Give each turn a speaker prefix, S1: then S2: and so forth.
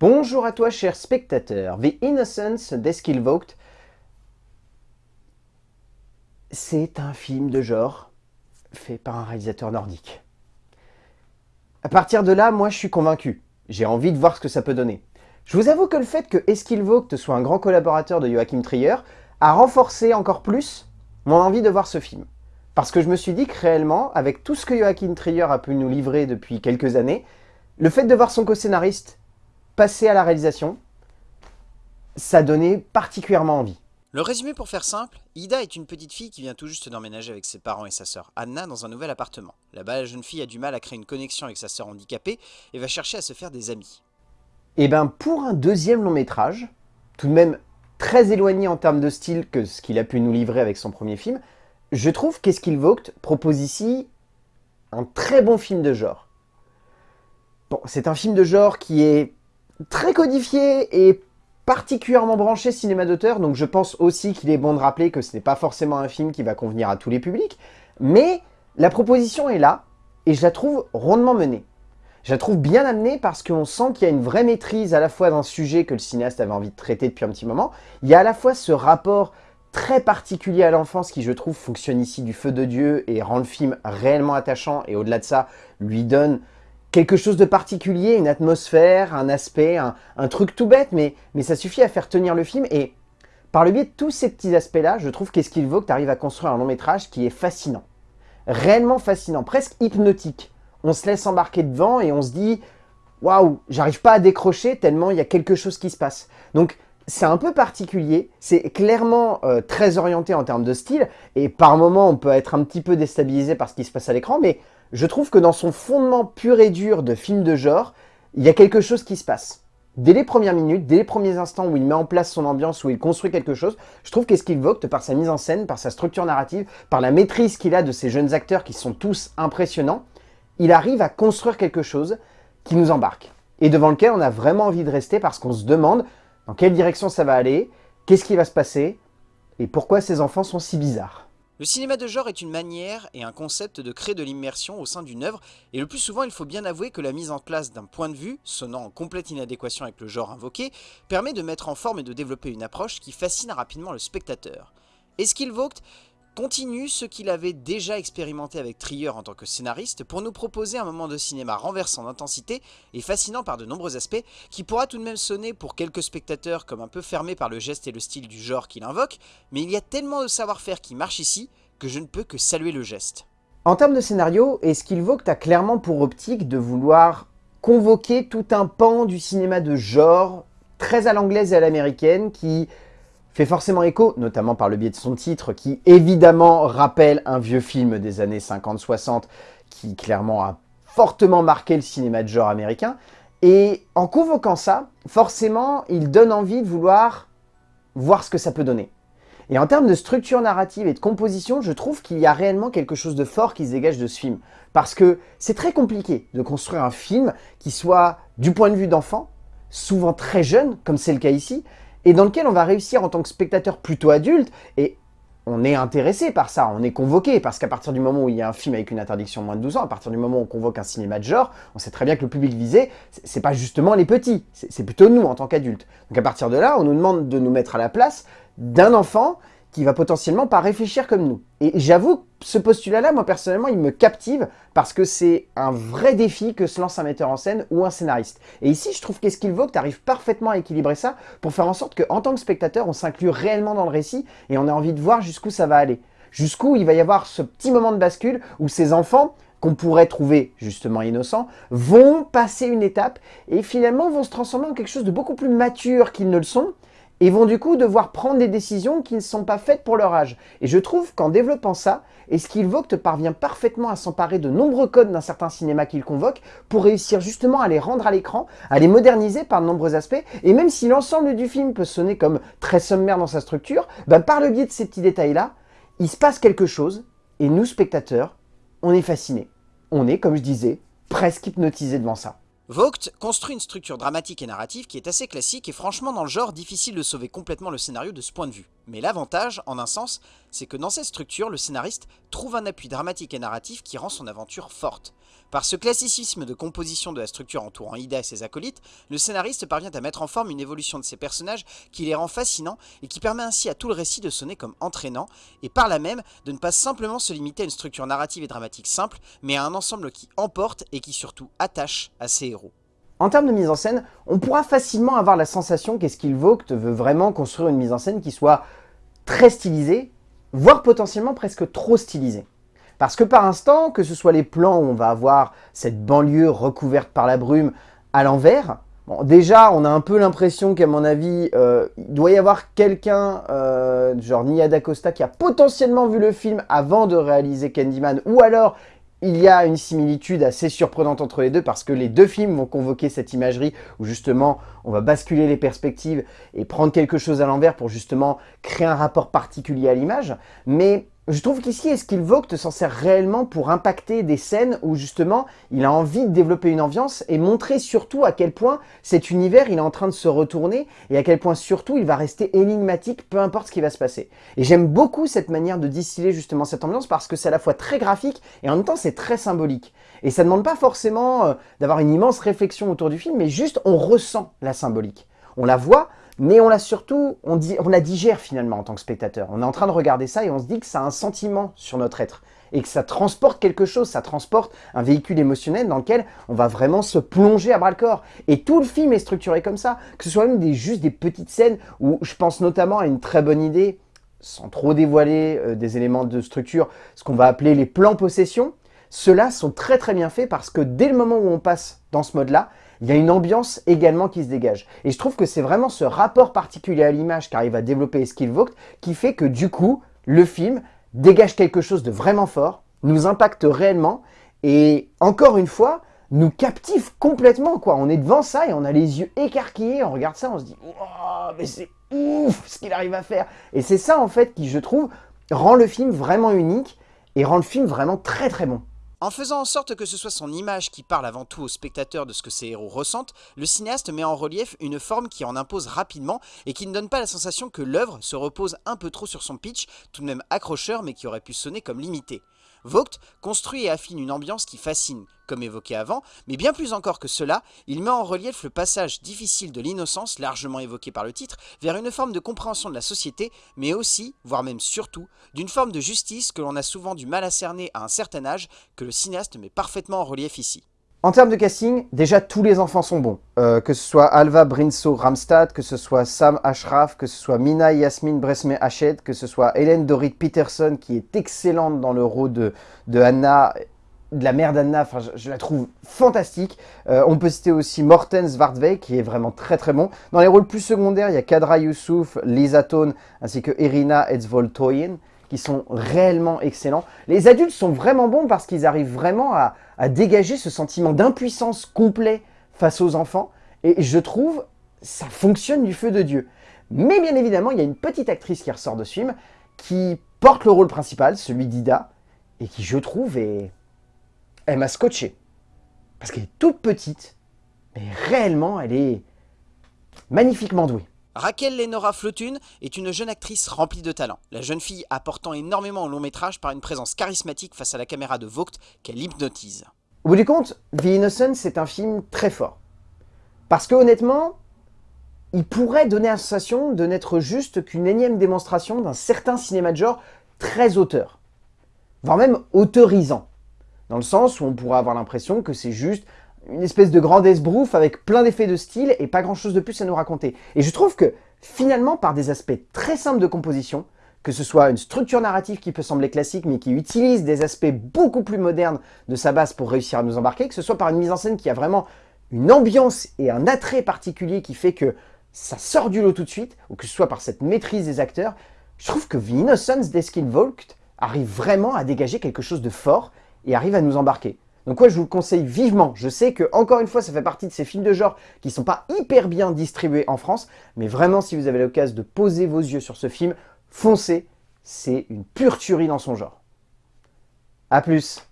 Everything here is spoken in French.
S1: Bonjour à toi cher spectateur, The Innocence d'Eskil c'est un film de genre fait par un réalisateur nordique. À partir de là, moi je suis convaincu, j'ai envie de voir ce que ça peut donner. Je vous avoue que le fait que Eskil soit un grand collaborateur de Joachim Trier a renforcé encore plus mon envie de voir ce film. Parce que je me suis dit que réellement, avec tout ce que Joachim Trier a pu nous livrer depuis quelques années, le fait de voir son co-scénariste passer à la réalisation, ça donnait particulièrement envie.
S2: Le résumé pour faire simple, Ida est une petite fille qui vient tout juste d'emménager avec ses parents et sa sœur Anna dans un nouvel appartement. Là-bas, la jeune fille a du mal à créer une connexion avec sa sœur handicapée et va chercher à se faire des amis.
S1: Et eh ben pour un deuxième long métrage, tout de même très éloigné en termes de style que ce qu'il a pu nous livrer avec son premier film, je trouve qu'Eskil Vogt propose ici un très bon film de genre. Bon, c'est un film de genre qui est très codifié et particulièrement branché cinéma d'auteur, donc je pense aussi qu'il est bon de rappeler que ce n'est pas forcément un film qui va convenir à tous les publics, mais la proposition est là, et je la trouve rondement menée. Je la trouve bien amenée parce qu'on sent qu'il y a une vraie maîtrise à la fois d'un sujet que le cinéaste avait envie de traiter depuis un petit moment. Il y a à la fois ce rapport très particulier à l'enfance qui, je trouve, fonctionne ici du feu de Dieu et rend le film réellement attachant et au-delà de ça, lui donne quelque chose de particulier, une atmosphère, un aspect, un, truc tout bête, mais, mais ça suffit à faire tenir le film et par le biais de tous ces petits aspects-là, je trouve qu'est-ce qu'il vaut que tu arrives à construire un long métrage qui est fascinant. Réellement fascinant, presque hypnotique on se laisse embarquer devant et on se dit « Waouh, j'arrive pas à décrocher tellement il y a quelque chose qui se passe. » Donc, c'est un peu particulier, c'est clairement euh, très orienté en termes de style, et par moments on peut être un petit peu déstabilisé par ce qui se passe à l'écran, mais je trouve que dans son fondement pur et dur de film de genre, il y a quelque chose qui se passe. Dès les premières minutes, dès les premiers instants où il met en place son ambiance, où il construit quelque chose, je trouve qu'est-ce qu'il vote par sa mise en scène, par sa structure narrative, par la maîtrise qu'il a de ces jeunes acteurs qui sont tous impressionnants, il arrive à construire quelque chose qui nous embarque et devant lequel on a vraiment envie de rester parce qu'on se demande dans quelle direction ça va aller, qu'est-ce qui va se passer et pourquoi ces enfants sont si bizarres.
S2: Le cinéma de genre est une manière et un concept de créer de l'immersion au sein d'une œuvre, et le plus souvent il faut bien avouer que la mise en place d'un point de vue, sonnant en complète inadéquation avec le genre invoqué, permet de mettre en forme et de développer une approche qui fascine rapidement le spectateur. Vogt continue ce qu'il avait déjà expérimenté avec Trier en tant que scénariste pour nous proposer un moment de cinéma renversant d'intensité et fascinant par de nombreux aspects qui pourra tout de même sonner pour quelques spectateurs comme un peu fermé par le geste et le style du genre qu'il invoque, mais il y a tellement de savoir-faire qui marche ici que je ne peux que saluer le geste.
S1: En termes de scénario, est-ce qu'il vaut que tu as clairement pour optique de vouloir convoquer tout un pan du cinéma de genre très à l'anglaise et à l'américaine qui fait forcément écho, notamment par le biais de son titre, qui évidemment rappelle un vieux film des années 50-60, qui clairement a fortement marqué le cinéma de genre américain. Et en convoquant ça, forcément, il donne envie de vouloir voir ce que ça peut donner. Et en termes de structure narrative et de composition, je trouve qu'il y a réellement quelque chose de fort qui se dégage de ce film. Parce que c'est très compliqué de construire un film qui soit, du point de vue d'enfant, souvent très jeune, comme c'est le cas ici, et dans lequel on va réussir en tant que spectateur plutôt adulte, et on est intéressé par ça, on est convoqué, parce qu'à partir du moment où il y a un film avec une interdiction moins de 12 ans, à partir du moment où on convoque un cinéma de genre, on sait très bien que le public visé, c'est pas justement les petits, c'est plutôt nous en tant qu'adultes. Donc à partir de là, on nous demande de nous mettre à la place d'un enfant qui va potentiellement pas réfléchir comme nous. Et j'avoue, ce postulat-là, moi personnellement, il me captive parce que c'est un vrai défi que se lance un metteur en scène ou un scénariste. Et ici, je trouve qu'est-ce qu'il vaut que tu arrives parfaitement à équilibrer ça pour faire en sorte qu'en tant que spectateur, on s'inclut réellement dans le récit et on a envie de voir jusqu'où ça va aller. Jusqu'où il va y avoir ce petit moment de bascule où ces enfants qu'on pourrait trouver justement innocents, vont passer une étape et finalement vont se transformer en quelque chose de beaucoup plus mature qu'ils ne le sont, et vont du coup devoir prendre des décisions qui ne sont pas faites pour leur âge. Et je trouve qu'en développant ça, te parvient parfaitement à s'emparer de nombreux codes d'un certain cinéma qu'il convoque pour réussir justement à les rendre à l'écran, à les moderniser par de nombreux aspects, et même si l'ensemble du film peut sonner comme très sommaire dans sa structure, bah, par le biais de ces petits détails-là, il se passe quelque chose, et nous, spectateurs, on est fascinés. On est, comme je disais, presque hypnotisés devant ça.
S2: Vogt construit une structure dramatique et narrative qui est assez classique et franchement dans le genre difficile de sauver complètement le scénario de ce point de vue. Mais l'avantage, en un sens, c'est que dans cette structure, le scénariste trouve un appui dramatique et narratif qui rend son aventure forte. Par ce classicisme de composition de la structure entourant Ida et ses acolytes, le scénariste parvient à mettre en forme une évolution de ses personnages qui les rend fascinants et qui permet ainsi à tout le récit de sonner comme entraînant, et par là même de ne pas simplement se limiter à une structure narrative et dramatique simple, mais à un ensemble qui emporte et qui surtout attache à ses héros.
S1: En termes de mise en scène, on pourra facilement avoir la sensation qu'est-ce qu'il Vogt veut vraiment construire une mise en scène qui soit très stylisée, voire potentiellement presque trop stylisée. Parce que par instant, que ce soit les plans où on va avoir cette banlieue recouverte par la brume à l'envers, déjà on a un peu l'impression qu'à mon avis, euh, il doit y avoir quelqu'un, euh, genre Nia D'Acosta, qui a potentiellement vu le film avant de réaliser Candyman, ou alors il y a une similitude assez surprenante entre les deux parce que les deux films vont convoquer cette imagerie où justement on va basculer les perspectives et prendre quelque chose à l'envers pour justement créer un rapport particulier à l'image. Mais je trouve qu'ici, Eskil Vogt s'en sert réellement pour impacter des scènes où justement il a envie de développer une ambiance et montrer surtout à quel point cet univers il est en train de se retourner et à quel point surtout il va rester énigmatique peu importe ce qui va se passer. Et j'aime beaucoup cette manière de distiller justement cette ambiance parce que c'est à la fois très graphique et en même temps c'est très symbolique. Et ça ne demande pas forcément euh, d'avoir une immense réflexion autour du film, mais juste on ressent la symbolique. On la voit, mais on l'a surtout, on, la digère finalement en tant que spectateur. On est en train de regarder ça et on se dit que ça a un sentiment sur notre être et que ça transporte quelque chose, ça transporte un véhicule émotionnel dans lequel on va vraiment se plonger à bras-le-corps. Et tout le film est structuré comme ça, que ce soit même des, juste des petites scènes où je pense notamment à une très bonne idée, sans trop dévoiler euh, des éléments de structure, ce qu'on va appeler les plans possession. Ceux-là sont très très bien faits parce que dès le moment où on passe dans ce mode-là, il y a une ambiance également qui se dégage. Et je trouve que c'est vraiment ce rapport particulier à l'image qu'arrive à développer Vogt qui fait que du coup, le film dégage quelque chose de vraiment fort, nous impacte réellement et encore une fois, nous captive complètement. quoi. On est devant ça et on a les yeux écarquillés, on regarde ça, on se dit oh, mais c'est ouf ce qu'il arrive à faire !» Et c'est ça en fait qui, je trouve, rend le film vraiment unique et rend le film vraiment très très bon.
S2: En faisant en sorte que ce soit son image qui parle avant tout au spectateur de ce que ses héros ressentent, le cinéaste met en relief une forme qui en impose rapidement et qui ne donne pas la sensation que l'œuvre se repose un peu trop sur son pitch, tout de même accrocheur mais qui aurait pu sonner comme limité. Vogt construit et affine une ambiance qui fascine, comme évoqué avant, mais bien plus encore que cela, il met en relief le passage difficile de l'innocence, largement évoqué par le titre, vers une forme de compréhension de la société, mais aussi, voire même surtout, d'une forme de justice que l'on a souvent du mal à cerner à un certain âge, que le cinéaste met parfaitement en relief ici.
S1: En termes de casting, déjà tous les enfants sont bons. Euh, que ce soit Alva Brinso Ramstad, que ce soit Sam Ashraf, que ce soit Mina Yasmin Bresme Hachet, que ce soit Hélène Dorit Peterson qui est excellente dans le rôle de, de Anna, de la mère d'Anna, enfin je, la trouve fantastique. Euh, on peut citer aussi Morten Svartveig qui est vraiment très très bon. Dans les rôles plus secondaires, il y a Kadra Youssouf, Lisa Tone ainsi que Irina Etzvoltoyen qui sont réellement excellents. Les adultes sont vraiment bons parce qu'ils arrivent vraiment à, dégager ce sentiment d'impuissance complet face aux enfants. Et je trouve, ça fonctionne du feu de Dieu. Mais bien évidemment, il y a une petite actrice qui ressort de ce film, qui porte le rôle principal, celui d'Ida, et qui, je trouve, est... Elle m'a scotché. Parce qu'elle est toute petite, mais réellement, elle est magnifiquement douée.
S2: Raquel Lenora Flotune est une jeune actrice remplie de talent, la jeune fille apportant énormément au long métrage par une présence charismatique face à la caméra de Vogt qu'elle hypnotise.
S1: Au bout du compte, The Innocent c'est un film très fort. Parce que honnêtement, il pourrait donner la sensation de n'être juste qu'une énième démonstration d'un certain cinéma de genre très auteur, voire même autorisant, dans le sens où on pourrait avoir l'impression que c'est juste une espèce de grand esbrouf avec plein d'effets de style et pas grand chose de plus à nous raconter. Et je trouve que finalement, par des aspects très simples de composition, que ce soit une structure narrative qui peut sembler classique mais qui utilise des aspects beaucoup plus modernes de sa base pour réussir à nous embarquer, que ce soit par une mise en scène qui a vraiment une ambiance et un attrait particulier qui fait que ça sort du lot tout de suite, ou que ce soit par cette maîtrise des acteurs, je trouve que The Innocence d'Eskin Volk arrive vraiment à dégager quelque chose de fort et arrive à nous embarquer. Donc ouais, je vous le conseille vivement. Je sais que, encore une fois, ça fait partie de ces films de genre qui sont pas hyper bien distribués en France, mais vraiment, si vous avez l'occasion de poser vos yeux sur ce film, foncez, c'est une pure tuerie dans son genre. A plus